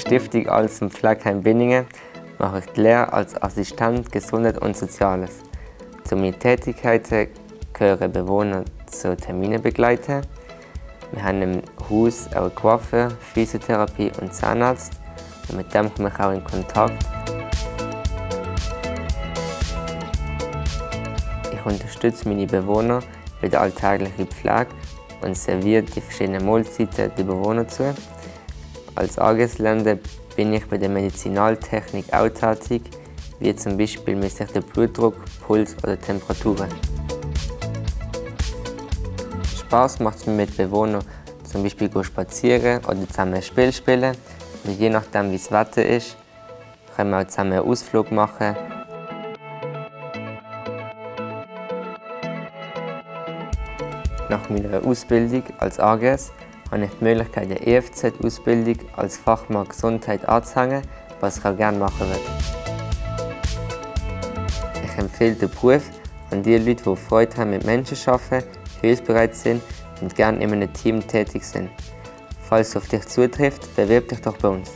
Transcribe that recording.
Stiftung Alles im Pflegeheim Binningen mache ich die Lehre als Assistent Gesundheit und Soziales. Zu meinen Tätigkeiten gehören Bewohner zu Terminen begleiten. Wir haben im Haus auch Coiffeur, Physiotherapie und Zahnarzt. Und mit dem komme ich auch in Kontakt. Ich unterstütze meine Bewohner bei der alltäglichen Pflege und serviere die verschiedenen Mahlzeiten den Bewohnern zu. Als Angestellter bin ich bei der Medizinaltechnik auch tätig, wie zum Beispiel messe ich den Blutdruck, Puls oder Temperaturen. Spaß macht es mir mit Bewohnern, zum Beispiel spazieren oder zusammen ein Spiel spielen. Und je nachdem wie das Wetter ist, können wir auch zusammen einen Ausflug machen. Nach meiner Ausbildung als AGS habe ich die Möglichkeit, eine EFZ-Ausbildung als Fachmann Gesundheit anzuhängen, was ich auch gerne machen würde. Ich empfehle den Beruf an die Leute, die Freude haben mit Menschen zu arbeiten, hilfsbereit sind und gerne in einem Team tätig sind. Falls es auf dich zutrifft, bewirb dich doch bei uns.